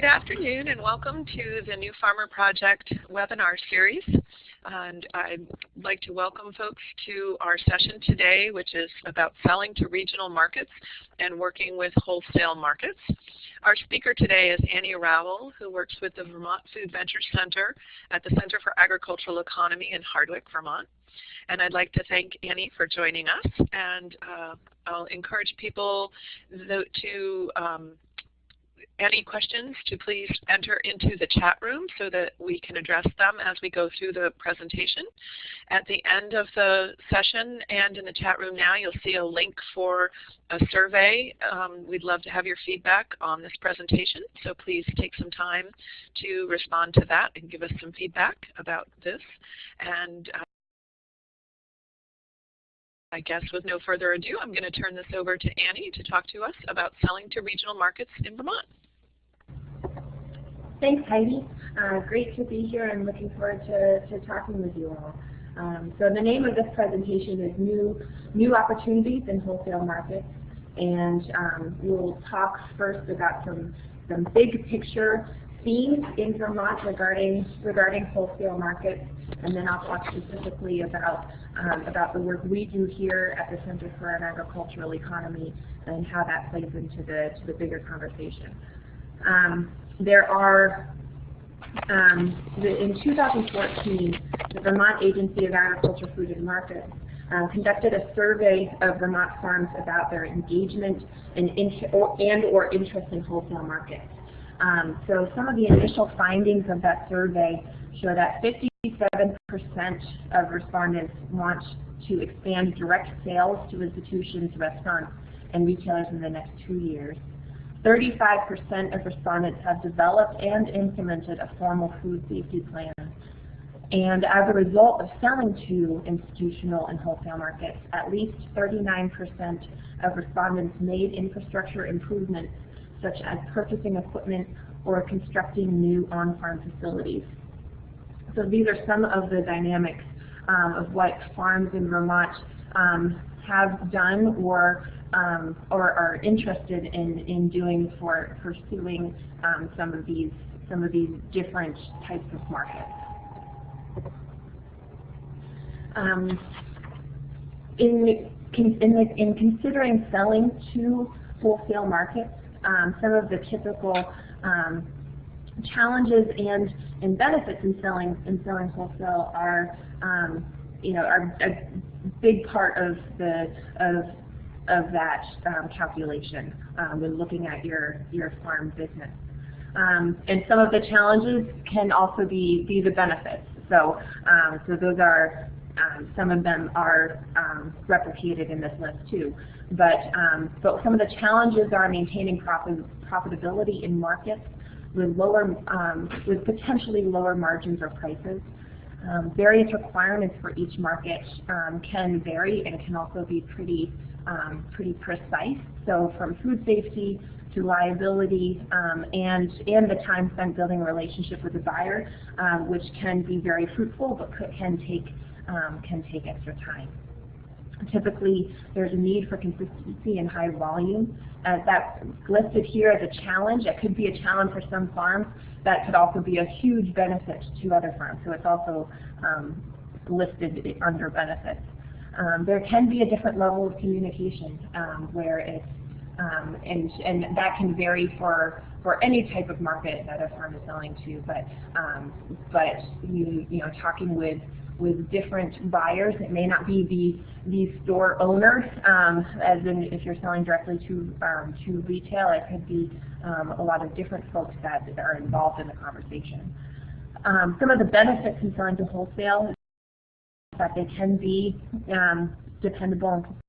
Good afternoon and welcome to the New Farmer Project webinar series. And I'd like to welcome folks to our session today, which is about selling to regional markets and working with wholesale markets. Our speaker today is Annie Rowell, who works with the Vermont Food Venture Center at the Center for Agricultural Economy in Hardwick, Vermont. And I'd like to thank Annie for joining us. And uh, I'll encourage people to um, any questions to please enter into the chat room so that we can address them as we go through the presentation. At the end of the session and in the chat room now, you'll see a link for a survey. Um, we'd love to have your feedback on this presentation, so please take some time to respond to that and give us some feedback about this. And uh, I guess with no further ado, I'm going to turn this over to Annie to talk to us about selling to regional markets in Vermont. Thanks, Heidi. Uh, great to be here and looking forward to, to talking with you all. Um, so the name of this presentation is New, New Opportunities in Wholesale Markets. And um, we'll talk first about some, some big picture themes in Vermont regarding, regarding wholesale markets. And then I'll talk specifically about, um, about the work we do here at the Center for an Agricultural Economy and how that plays into the, to the bigger conversation. Um, there are, um, the, in 2014, the Vermont Agency of Agriculture, Food and Markets uh, conducted a survey of Vermont farms about their engagement and, or, and or interest in wholesale markets. Um, so some of the initial findings of that survey show that 57% of respondents want to expand direct sales to institutions, restaurants, and retailers in the next two years. 35% of respondents have developed and implemented a formal food safety plan. And as a result of selling to institutional and wholesale markets, at least 39% of respondents made infrastructure improvements such as purchasing equipment or constructing new on-farm facilities. So these are some of the dynamics um, of what farms in Vermont um, have done or um, or are interested in, in doing for pursuing um, some of these some of these different types of markets. Um, in, in, the, in considering selling to wholesale markets, um, some of the typical um, challenges and, and benefits in selling in selling wholesale are um, you know are a big part of the of of that um, calculation um, when looking at your, your farm business. Um, and some of the challenges can also be, be the benefits. So, um, so those are, um, some of them are um, replicated in this list too. But, but some of the challenges are maintaining profit, profitability in markets with lower, with potentially lower margins or prices. Um, various requirements for each market um, can vary and can also be pretty um, pretty precise. So from food safety to liability um, and, and the time spent building a relationship with the buyer, um, which can be very fruitful but could, can, take, um, can take extra time. Typically, there's a need for consistency and high volume. Uh, that's listed here as a challenge. It could be a challenge for some farms. That could also be a huge benefit to other firms. So it's also um, listed under benefits. Um, there can be a different level of communication um, where it's, um, and, and that can vary for, for any type of market that a firm is selling to, but, um, but you, you know, talking with, with different buyers, it may not be the, the store owner, um, as in if you're selling directly to, um, to retail, it could be a lot of different folks that are involved in the conversation. some of the benefits in selling to wholesale is that they can be um, dependable and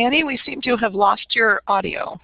Annie, we seem to have lost your audio.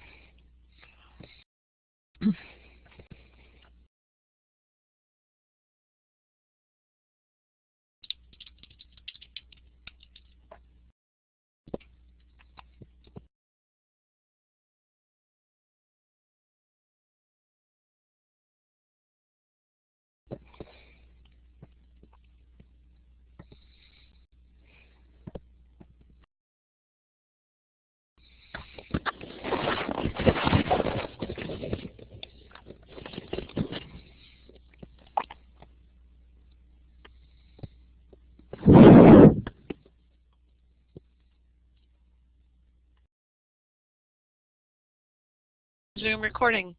Zoom recording.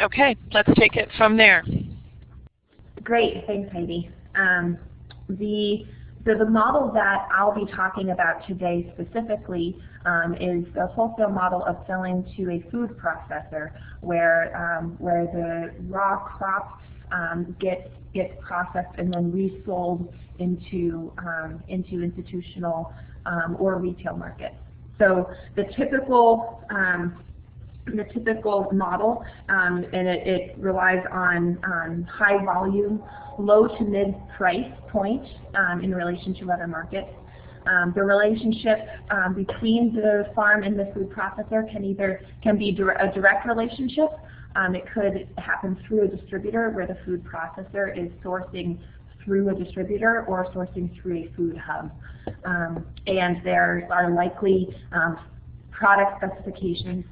Okay, let's take it from there. Great, thanks Heidi. Um, the, so the model that I'll be talking about today specifically um, is the wholesale model of selling to a food processor where, um, where the raw crop um, gets, gets processed and then resold into, um, into institutional um, or retail markets. So the typical um, the typical model, um, and it, it, relies on um, high volume, low to mid price point um, in relation to other markets. Um, the relationship um, between the farm and the food processor can either can be a direct relationship. It could happen through a distributor where the food processor is sourcing through a distributor or sourcing through a food hub. and there are likely product specifications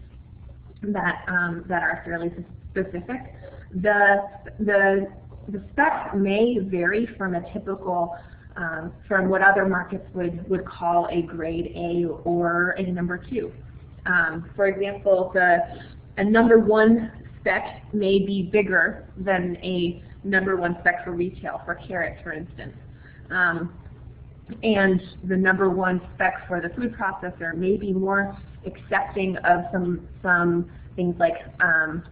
that um, that are fairly specific. The the the specs may vary from a typical um, from what other markets would would call a grade A or a number two. Um, for example, the a number one spec may be bigger than a number one spec for retail for carrots, for instance. Um, and the number one spec for the food processor may be more accepting of some some things like um,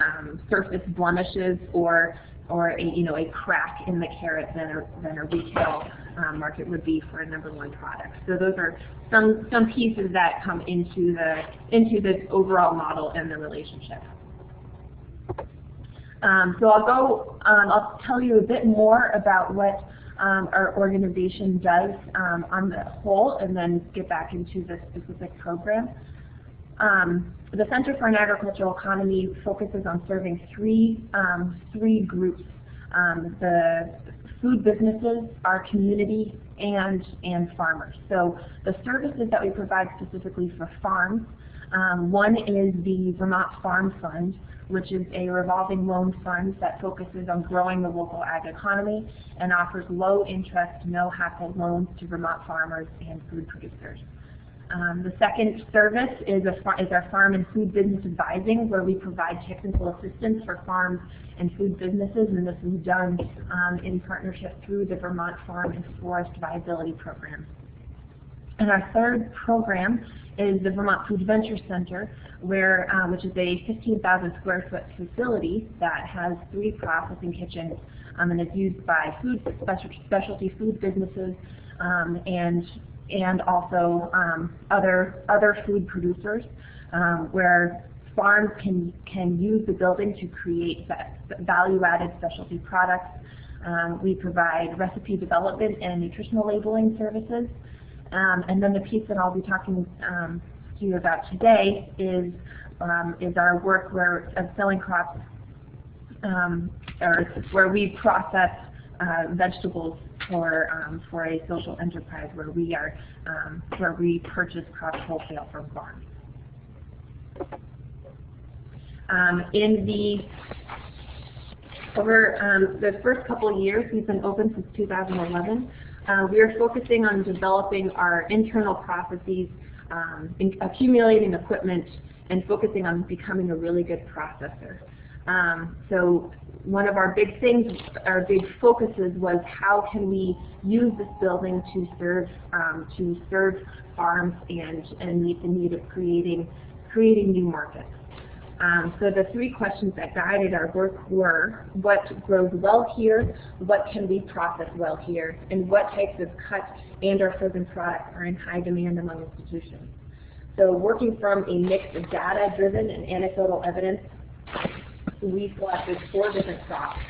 um, surface blemishes or or a you know a crack in the carrot than a than a retail um, market would be for a number one product. So those are some some pieces that come into the into the overall model and the relationship. Um, so I'll go. Um, I'll tell you a bit more about what um, our organization does um, on the whole, and then get back into the specific program. Um, the Center for an Agricultural Economy focuses on serving three, um, three groups. The food businesses, our community, and, and farmers. So the services that we provide specifically for farms, um, one is the Vermont Farm Fund, which is a revolving loan fund that focuses on growing the local ag economy and offers low interest, no hassle loans to Vermont farmers and food producers. Um, the second service is, is, our farm and food business advising, where we provide technical assistance for farms and food businesses, and this is done um, in partnership through the Vermont Farm and Forest Viability Program. And our third program is the Vermont Food Venture Center, where, uh, which is a 15,000 square foot facility that has three processing kitchens um, and is used by food specialty food businesses um, and and also um, other other food producers, um, where farms can can use the building to create value-added specialty products. Um, we provide recipe development and nutritional labeling services. Um, and then the piece that I'll be talking um, to you about today is um, is our work where of selling crops, or where we process uh, vegetables for um, for a social enterprise where we are um, where we purchase crops wholesale from farms. Um, in the over um, the first couple of years, we've been open since 2011. Uh, we are focusing on developing our internal processes, um, accumulating equipment, and focusing on becoming a really good processor. Um, so one of our big things, our big focuses was how can we use this building to serve um, to serve farms and and meet the need of creating creating new markets. Um, so the three questions that guided our work were, what grows well here, what can we process well here, and what types of cut and or frozen products are in high demand among institutions. So working from a mix of data-driven and anecdotal evidence, we selected four different crops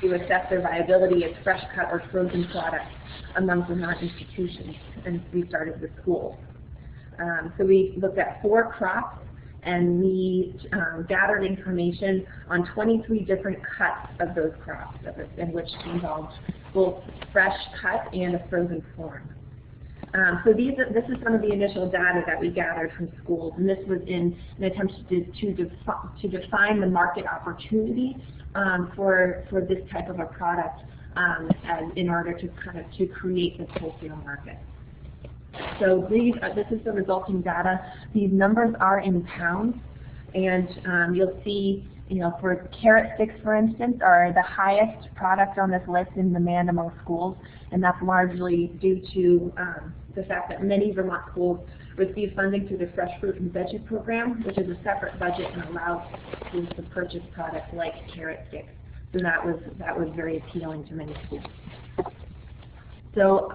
to assess their viability as fresh cut or frozen products among Vermont institutions, and we started with schools. Um, so we looked at four crops and we um, gathered information on 23 different cuts of those crops, in which involved both fresh cut and a frozen form. Um, so these are, this is some of the initial data that we gathered from schools, and this was in an attempt to, to, defi to define the market opportunity um, for, for this type of a product um, as, in order to kind of to create this wholesale market. So these, uh, this is the resulting data. These numbers are in pounds, and um, you'll see, you know, for carrot sticks, for instance, are the highest product on this list in demand among schools, and that's largely due to um, the fact that many Vermont schools receive funding through the Fresh Fruit and Veggie Program, which is a separate budget and allows schools to purchase products like carrot sticks. So that was that was very appealing to many schools. So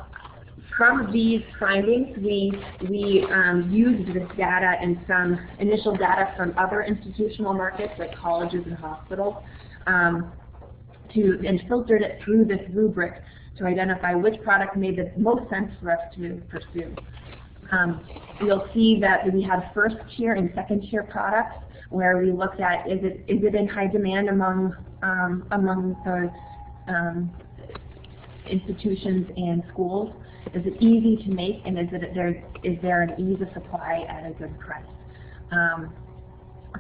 from these findings, we we um, used this data and some initial data from other institutional markets like colleges and hospitals um, to and filtered it through this rubric to identify which product made the most sense for us to pursue. Um, you'll see that we have first tier and second tier products where we looked at is it is it in high demand among um, among the um, institutions and schools? Is it easy to make and is it there is there an ease of supply at a good price? Um,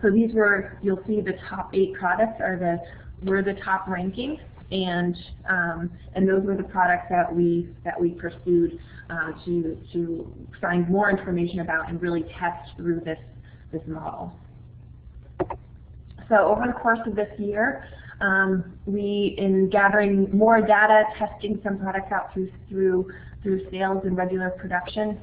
so these were you'll see the top eight products are the were the top ranking and um, and those were the products that we that we pursued uh, to to find more information about and really test through this this model. So over the course of this year, um, we in gathering more data, testing some products out through through through sales and regular production,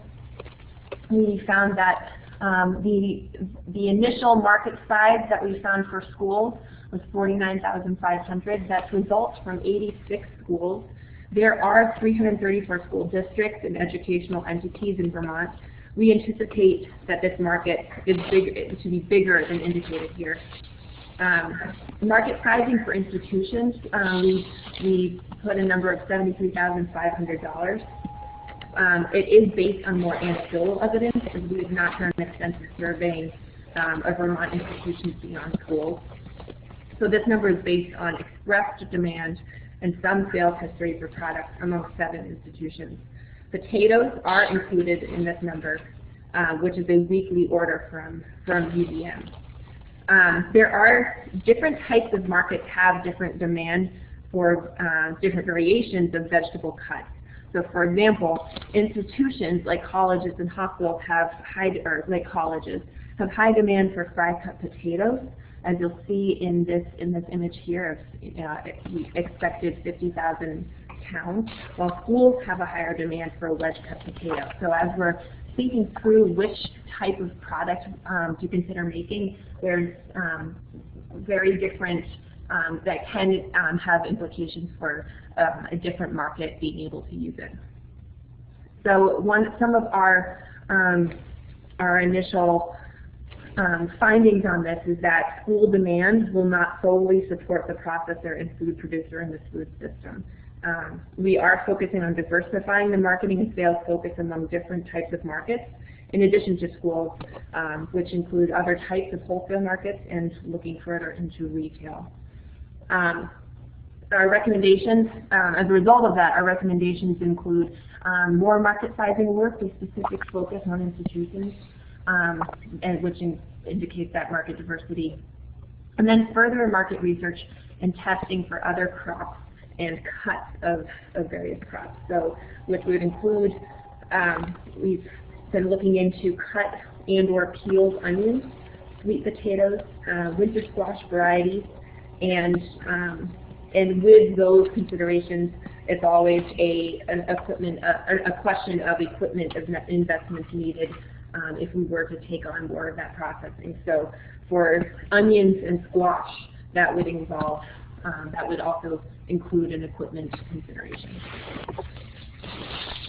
we found that um, the the initial market size that we found for schools was 49,500. That's results from 86 schools. There are 334 school districts and educational entities in Vermont. We anticipate that this market is big, to be bigger than indicated here. Um, market pricing for institutions, um, we, we put a number of $73,500. Um, it is based on more anecdotal evidence, as we have not done an extensive surveying um, of Vermont institutions beyond schools. So this number is based on expressed demand and some sales history for products among seven institutions. Potatoes are included in this number, uh, which is a weekly order from, from UVM. Um, there are different types of markets have different demand for uh, different variations of vegetable cuts. So for example, institutions like colleges and hospitals have high, or like colleges, have high demand for fry cut potatoes, as you'll see in this in this image here of uh, expected 50,000 pounds, while schools have a higher demand for wedge cut potatoes. So as we're thinking through which type of product um, to consider making, there's um, very different um, that can um, have implications for um, a different market being able to use it. So one, some of our um, our initial um, findings on this is that school demand will not solely support the processor and food producer in this food system. Um, we are focusing on diversifying the marketing and sales focus among different types of markets, in addition to schools, um, which include other types of wholesale markets and looking further into retail. Um, our recommendations, um, as a result of that, our recommendations include um, more market sizing work with specific focus on institutions, um, and which in, indicates that market diversity. And then further market research and testing for other crops and cuts of, of various crops. So which would include, um, we've been looking into cut and or peeled onions, sweet potatoes, uh, winter squash varieties, and um, and with those considerations, it's always a an equipment a, a question of equipment investments needed um, if we were to take on more of that processing. So for onions and squash, that would involve, um, that would also include an equipment consideration.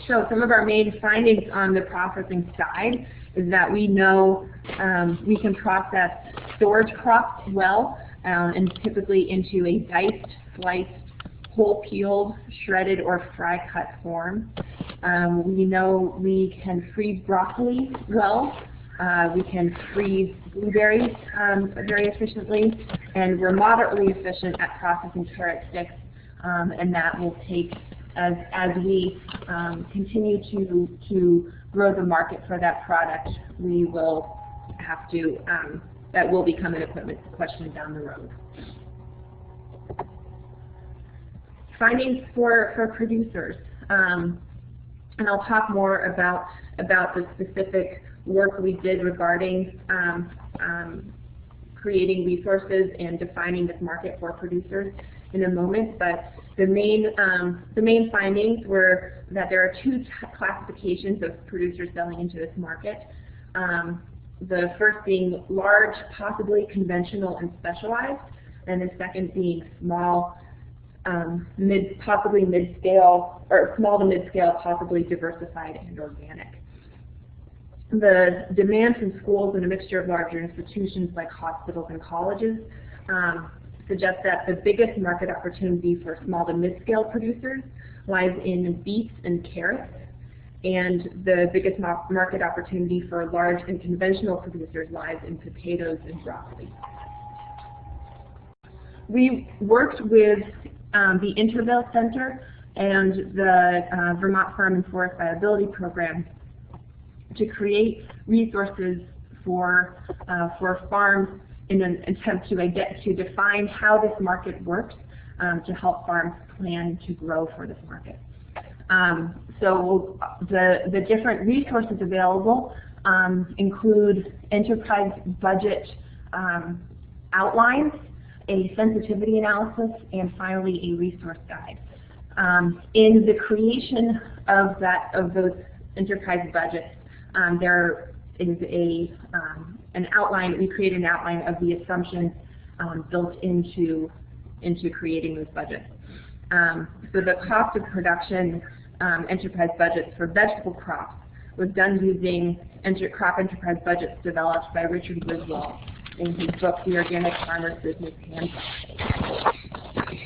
So some of our main findings on the processing side is that we know um, we can process storage crops well um, and typically into a diced, sliced, whole peeled, shredded, or fry cut form. Um, we know we can freeze broccoli well. Uh, we can freeze blueberries um, very efficiently, and we're moderately efficient at processing carrot sticks, um, and that will take as as we um, continue to to grow the market for that product, we will have to um, that will become an equipment question down the road. Findings for for producers. Um, And I'll talk more about, about the specific work we did regarding um, um, creating resources and defining this market for producers in a moment, but the main, um, the main findings were that there are two classifications of producers selling into this market. Um, the first being large, possibly conventional and specialized, and the second being small, um, mid, possibly mid-scale, or small to mid-scale, possibly diversified and organic. The demand from schools and a mixture of larger institutions like hospitals and colleges um, suggests that the biggest market opportunity for small to mid-scale producers lies in beets and carrots, and the biggest market opportunity for large and conventional producers lies in potatoes and broccoli. We worked with um, the Intervale Center and the uh, Vermont Farm and Forest Viability Program to create resources for, uh, for farms in an attempt to, to define how this market works um, to help farms plan to grow for this market. Um, so the, the different resources available um, include enterprise budget um, outlines, a sensitivity analysis, and finally a resource guide. Um, in the creation of that of those enterprise budgets, um, there is a um, an outline. We create an outline of the assumptions um, built into into creating those budgets. So the cost of production um, enterprise budgets for vegetable crops was done using enter crop enterprise budgets developed by Richard Wiswall in his book, The Organic Farmer's Business Handbook.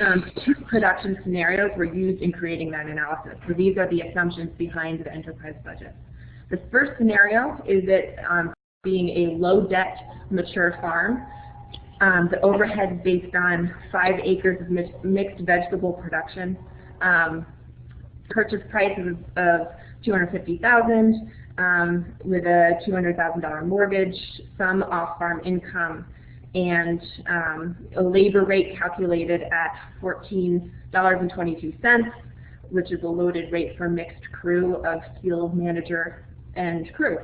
Um, two production scenarios were used in creating that analysis. So these are the assumptions behind the enterprise budget. The first scenario is it um, being a low-debt, mature farm. Um, the overhead based on five acres of mixed vegetable production. Purchase price of, of 250000 um, with a $200,000 mortgage, some off-farm income, and um, a labor rate calculated at $14.22, which is a loaded rate for mixed crew of field manager and crew.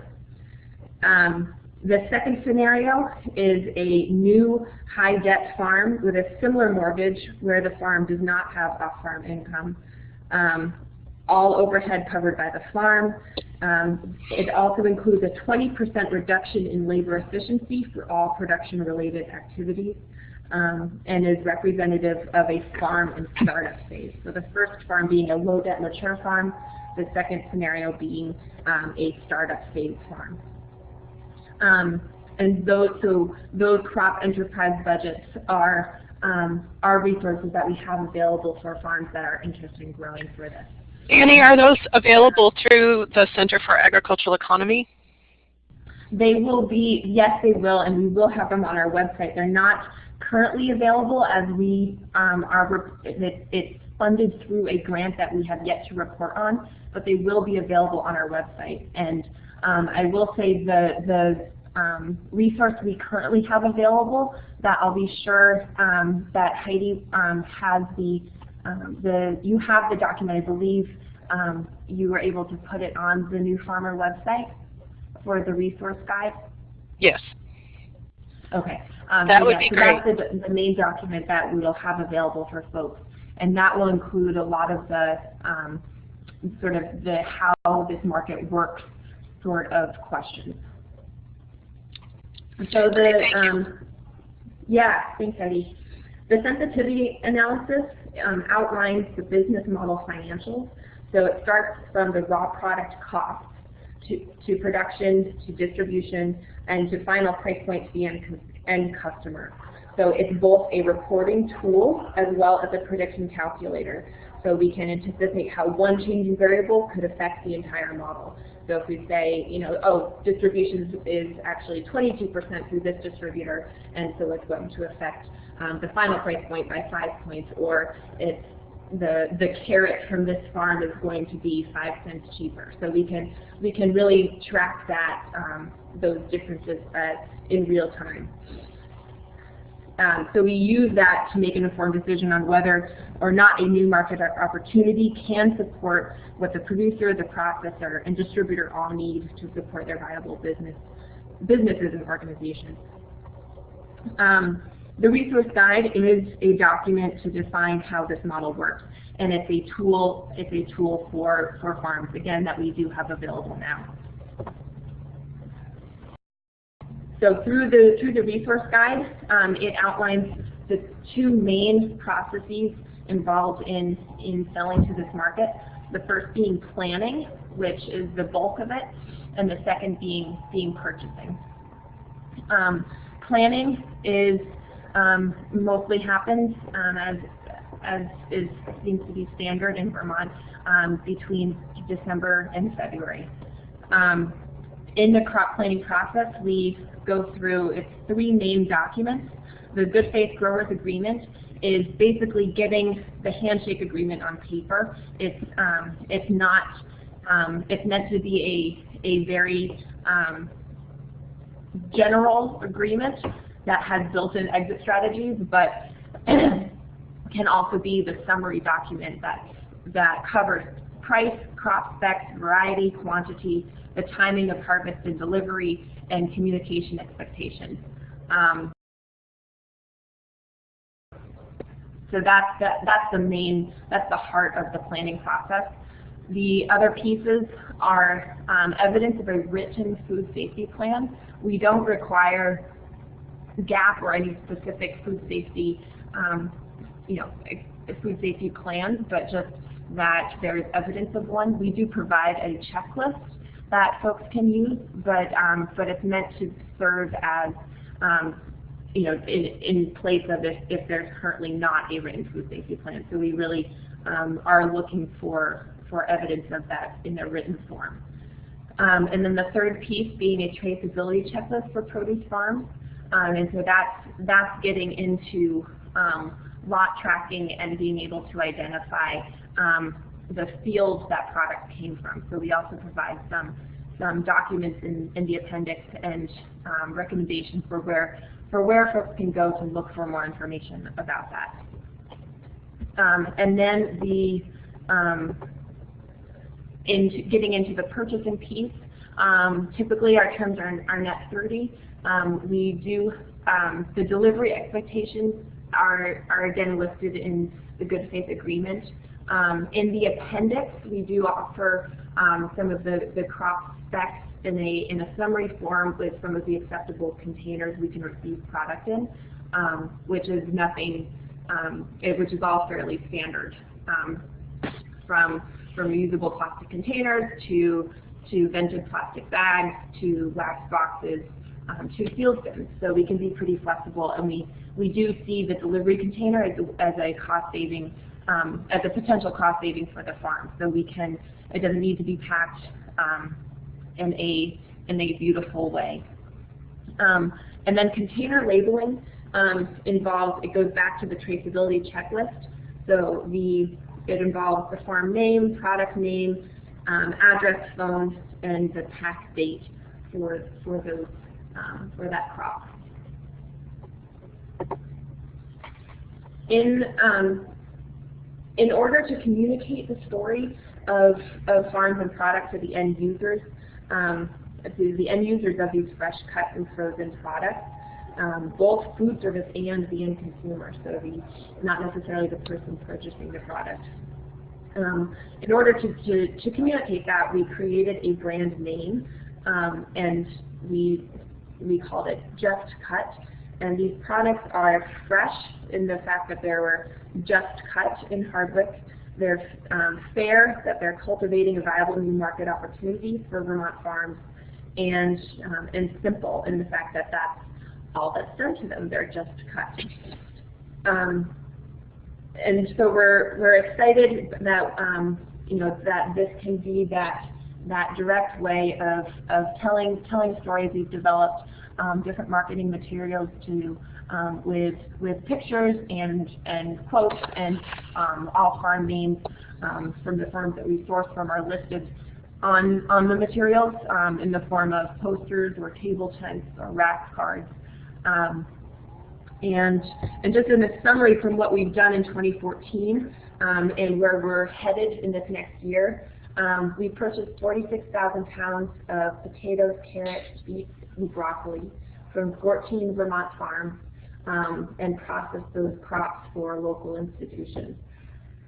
Um, the second scenario is a new high debt farm with a similar mortgage where the farm does not have off-farm income. Um, all overhead covered by the farm. Um, it also includes a 20% reduction in labor efficiency for all production-related activities um, and is representative of a farm and startup phase. So the first farm being a low-debt mature farm, the second scenario being um, a startup phase farm. Um, and those, so those crop enterprise budgets are, um, are resources that we have available for farms that are interested in growing for this. Annie, are those available through the Center for Agricultural Economy? They will be, yes they will, and we will have them on our website. They're not currently available as we um, are, it, it's funded through a grant that we have yet to report on, but they will be available on our website. And um, I will say the, the um, resource we currently have available that I'll be sure um, that Heidi um, has the, um, the, you have the document, I believe um, you were able to put it on the New Farmer website for the resource guide? Yes. Okay. Um, that would be so great. That's the, the, main document that we'll have available for folks. And that will include a lot of the um, sort of the how this market works sort of questions. So the, um, yeah, thanks Eddie. The sensitivity analysis um, outlines the business model financials. So it starts from the raw product cost to, to production, to distribution, and to final price point to the end, end customer. So it's both a reporting tool as well as a prediction calculator. So we can anticipate how one changing variable could affect the entire model. So if we say, you know, oh, distribution is actually 22% through this distributor, and so it's going to affect um, the final price point by five points, or it's the the carrot from this farm is going to be five cents cheaper. So we can we can really track that um, those differences uh, in real time. Um, so we use that to make an informed decision on whether or not a new market opportunity can support what the producer, the processor, and distributor all need to support their viable business businesses and organizations. Um, the resource guide is a document to define how this model works, and it's a tool. It's a tool for for farms again that we do have available now. So through the through the resource guide, um, it outlines the two main processes involved in in selling to this market. The first being planning, which is the bulk of it, and the second being being purchasing. Um, planning is um, mostly happens um, as as is seems to be standard in Vermont um, between December and February. Um, in the crop planning process, we go through its three main documents. The Good Faith Growers Agreement is basically getting the handshake agreement on paper. It's um, it's not um, it's meant to be a a very um, general agreement that has built-in exit strategies, but can also be the summary document that that covers price, crop specs, variety, quantity, the timing of harvest and delivery, and communication expectations. Um, so that's the, that's the main, that's the heart of the planning process. The other pieces are um, evidence of a written food safety plan. We don't require GAP or any specific food safety, um, you know, food safety plans, but just that there is evidence of one. We do provide a checklist that folks can use, but um, but it's meant to serve as um, you know in, in place of if, if there's currently not a written food safety plan. So we really um, are looking for for evidence of that in a written form. Um, and then the third piece being a traceability checklist for produce farms. Um, and so that's, that's getting into um, lot tracking and being able to identify um, the fields that product came from. So we also provide some, some documents in, in the appendix and um, recommendations for where, for where folks can go to look for more information about that. And then the um, into getting into the purchasing piece, um, typically our terms are, are net 30. Um, we do, um, the delivery expectations are, are again listed in the good faith agreement. Um, in the appendix, we do offer um, some of the, the crop specs in a, in a summary form with some of the acceptable containers we can receive product in, um, which is nothing, it, which is all fairly standard from from reusable plastic containers to to vented plastic bags to wax boxes um, to field bins. So we can be pretty flexible, and we we do see the delivery container as a, as a cost saving um, as a potential cost saving for the farm. So we can it doesn't need to be packed um, in a in a beautiful way. Um, and then container labeling um, involves it goes back to the traceability checklist. So the it involves the farm name, product name, um, address, phone, and the pack date for for those um, for that crop. In um, in order to communicate the story of of farms and products to the end users, um, to the end users of these fresh cut and frozen products, um, both food service and the end consumer, so the not necessarily the person purchasing the product. Um, in order to, to, to, communicate that, we created a brand name, um, and we we called it Just Cut. And these products are fresh in the fact that they were just cut in Hardwick. They're um, fair, that they're cultivating a viable new market opportunity for Vermont farms, and um, and simple in the fact that that's all that's done to them. They're just cut. Um, and so we're we're excited that um, you know that this can be that that direct way of of telling telling stories. We've developed um, different marketing materials to um, with with pictures and and quotes and um, all farm names um, from the firms that we source from are listed on on the materials in the form of posters or table tents or rack cards. Um, And, and just in a summary from what we've done in 2014 um, and where we're headed in this next year, um, we purchased 46,000 pounds of potatoes, carrots, beets, and broccoli from 14 Vermont farms um, and processed those crops for local institutions.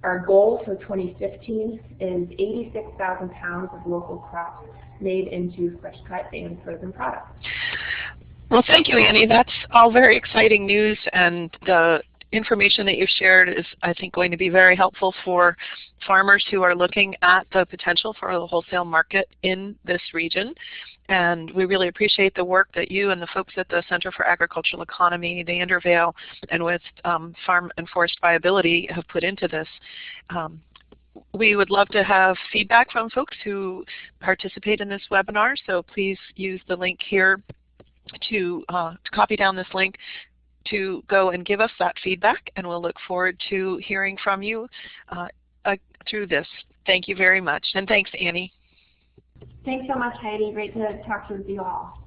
Our goal for 2015 is 86,000 pounds of local crops made into fresh cut and frozen products. Well, thank you, Annie. That's all very exciting news, and the information that you've shared is, I think, going to be very helpful for farmers who are looking at the potential for a wholesale market in this region. And we really appreciate the work that you and the folks at the Center for Agricultural Economy, the Intervale, and with um, Farm and Forest Viability have put into this. Um, we would love to have feedback from folks who participate in this webinar, so please use the link here to, uh, to copy down this link to go and give us that feedback, and we'll look forward to hearing from you uh, uh, through this. Thank you very much, and thanks, Annie. Thanks so much, Heidi. Great to talk to you all.